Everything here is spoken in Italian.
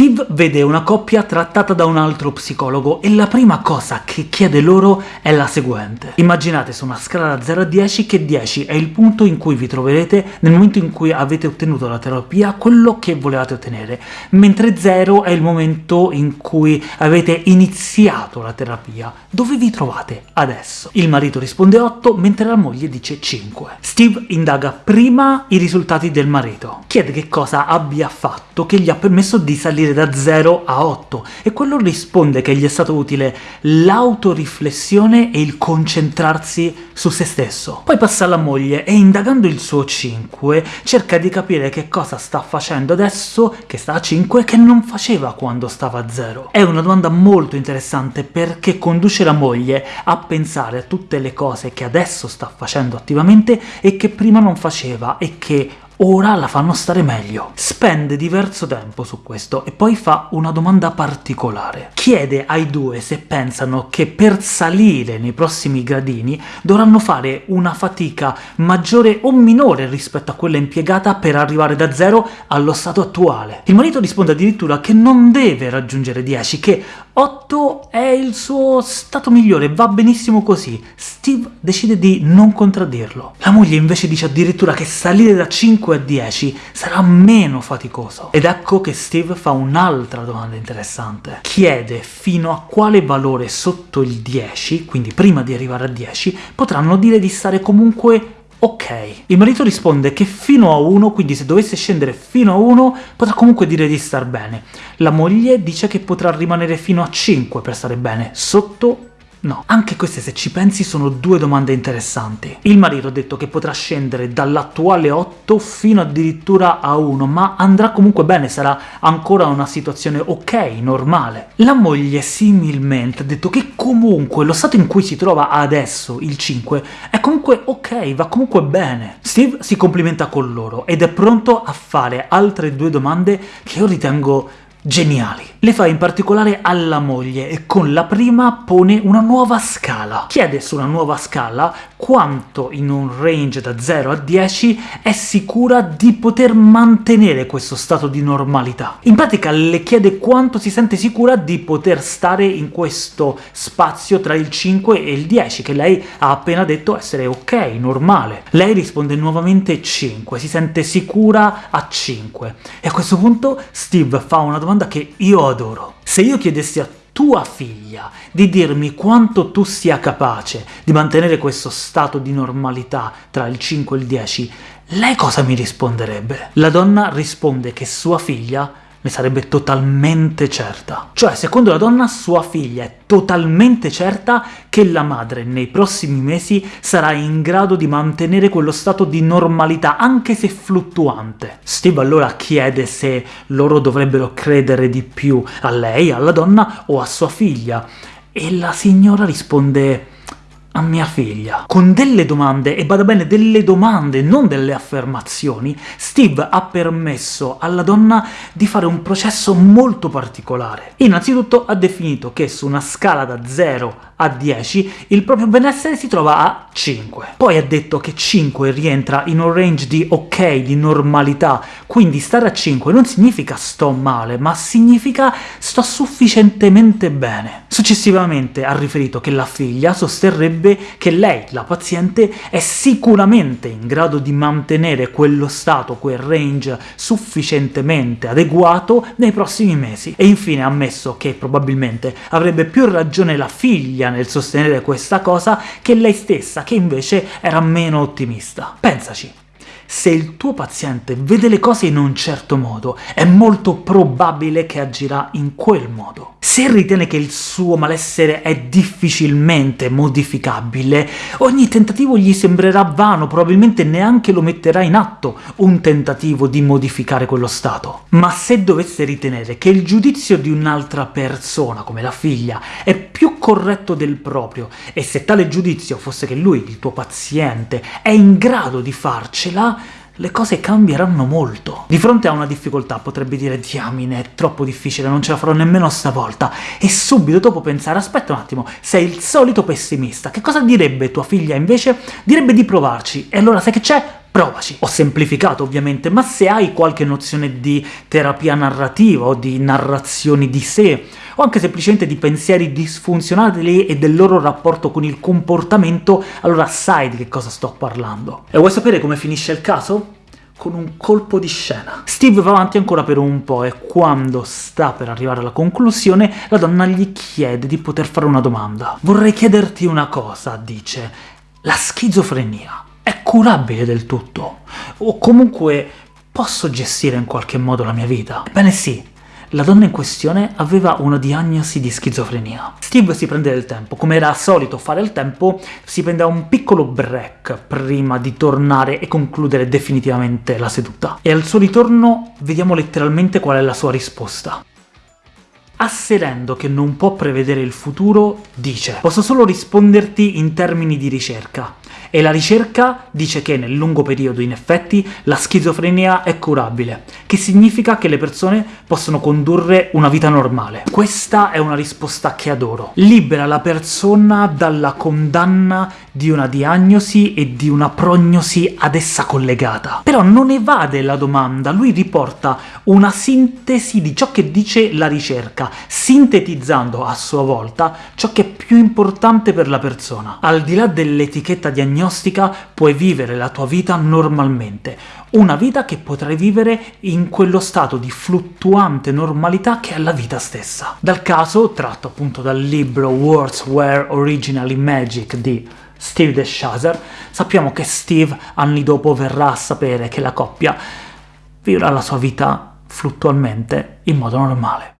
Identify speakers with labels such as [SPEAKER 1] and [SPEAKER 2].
[SPEAKER 1] Steve vede una coppia trattata da un altro psicologo e la prima cosa che chiede loro è la seguente. Immaginate su una scala da 0 a 10 che 10 è il punto in cui vi troverete nel momento in cui avete ottenuto la terapia quello che volevate ottenere, mentre 0 è il momento in cui avete iniziato la terapia. Dove vi trovate adesso? Il marito risponde 8, mentre la moglie dice 5. Steve indaga prima i risultati del marito, chiede che cosa abbia fatto che gli ha permesso di salire da 0 a 8, e quello risponde che gli è stato utile l'autoriflessione e il concentrarsi su se stesso. Poi passa alla moglie e indagando il suo 5 cerca di capire che cosa sta facendo adesso che sta a 5 che non faceva quando stava a 0. È una domanda molto interessante perché conduce la moglie a pensare a tutte le cose che adesso sta facendo attivamente e che prima non faceva e che ora la fanno stare meglio. Spende diverso tempo su questo e poi fa una domanda particolare. Chiede ai due se pensano che per salire nei prossimi gradini dovranno fare una fatica maggiore o minore rispetto a quella impiegata per arrivare da 0 allo stato attuale. Il marito risponde addirittura che non deve raggiungere 10, che 8 è il suo stato migliore, va benissimo così. Steve decide di non contraddirlo. La moglie invece dice addirittura che salire da 5 a 10 sarà meno faticoso. Ed ecco che Steve fa un'altra domanda interessante. Chiede fino a quale valore sotto il 10, quindi prima di arrivare a 10, potranno dire di stare comunque ok. Il marito risponde che fino a 1, quindi se dovesse scendere fino a 1, potrà comunque dire di star bene. La moglie dice che potrà rimanere fino a 5 per stare bene, sotto No, anche queste se ci pensi sono due domande interessanti. Il marito ha detto che potrà scendere dall'attuale 8 fino addirittura a 1, ma andrà comunque bene, sarà ancora una situazione ok, normale. La moglie similmente ha detto che comunque lo stato in cui si trova adesso, il 5, è comunque ok, va comunque bene. Steve si complimenta con loro ed è pronto a fare altre due domande che io ritengo geniali. Le fa in particolare alla moglie e con la prima pone una nuova scala. Chiede su una nuova scala quanto in un range da 0 a 10 è sicura di poter mantenere questo stato di normalità. In pratica le chiede quanto si sente sicura di poter stare in questo spazio tra il 5 e il 10, che lei ha appena detto essere ok, normale. Lei risponde nuovamente 5, si sente sicura a 5. E a questo punto Steve fa una domanda che io adoro. Se io chiedessi a tua figlia di dirmi quanto tu sia capace di mantenere questo stato di normalità tra il 5 e il 10, lei cosa mi risponderebbe? La donna risponde che sua figlia ne sarebbe totalmente certa. Cioè, secondo la donna, sua figlia è totalmente certa che la madre nei prossimi mesi sarà in grado di mantenere quello stato di normalità, anche se fluttuante. Steve allora chiede se loro dovrebbero credere di più a lei, alla donna, o a sua figlia, e la signora risponde a mia figlia. Con delle domande, e bada bene, delle domande, non delle affermazioni, Steve ha permesso alla donna di fare un processo molto particolare. Innanzitutto ha definito che su una scala da 0 a 10 il proprio benessere si trova a 5. Poi ha detto che 5 rientra in un range di ok, di normalità, quindi stare a 5 non significa sto male, ma significa sto sufficientemente bene. Successivamente ha riferito che la figlia sosterrebbe che lei, la paziente, è sicuramente in grado di mantenere quello stato, quel range sufficientemente adeguato nei prossimi mesi. E infine ha ammesso che probabilmente avrebbe più ragione la figlia nel sostenere questa cosa che lei stessa, che invece era meno ottimista. Pensaci se il tuo paziente vede le cose in un certo modo, è molto probabile che agirà in quel modo. Se ritiene che il suo malessere è difficilmente modificabile, ogni tentativo gli sembrerà vano, probabilmente neanche lo metterà in atto un tentativo di modificare quello stato. Ma se dovesse ritenere che il giudizio di un'altra persona, come la figlia, è più corretto del proprio, e se tale giudizio fosse che lui, il tuo paziente, è in grado di farcela, le cose cambieranno molto. Di fronte a una difficoltà potrebbe dire «Diamine, è troppo difficile, non ce la farò nemmeno stavolta», e subito dopo pensare «Aspetta un attimo, sei il solito pessimista, che cosa direbbe tua figlia invece? Direbbe di provarci, e allora sai che c'è? provaci. Ho semplificato ovviamente, ma se hai qualche nozione di terapia narrativa o di narrazioni di sé, o anche semplicemente di pensieri disfunzionali e del loro rapporto con il comportamento, allora sai di che cosa sto parlando. E vuoi sapere come finisce il caso? con un colpo di scena. Steve va avanti ancora per un po' e quando sta per arrivare alla conclusione, la donna gli chiede di poter fare una domanda. «Vorrei chiederti una cosa», dice. «La schizofrenia è curabile del tutto? O comunque posso gestire in qualche modo la mia vita?» Bene sì, la donna in questione aveva una diagnosi di schizofrenia. Steve si prende del tempo, come era solito fare il tempo, si prendeva un piccolo break prima di tornare e concludere definitivamente la seduta. E al suo ritorno vediamo letteralmente qual è la sua risposta. Asserendo che non può prevedere il futuro, dice «Posso solo risponderti in termini di ricerca e la ricerca dice che nel lungo periodo, in effetti, la schizofrenia è curabile, che significa che le persone possono condurre una vita normale. Questa è una risposta che adoro. Libera la persona dalla condanna di una diagnosi e di una prognosi ad essa collegata. Però non evade la domanda, lui riporta una sintesi di ciò che dice la ricerca, sintetizzando a sua volta ciò che più importante per la persona. Al di là dell'etichetta diagnostica puoi vivere la tua vita normalmente, una vita che potrai vivere in quello stato di fluttuante normalità che è la vita stessa. Dal caso, tratto appunto dal libro Words Were Originally Magic di Steve DeShazer, sappiamo che Steve anni dopo verrà a sapere che la coppia vivrà la sua vita fluttualmente in modo normale.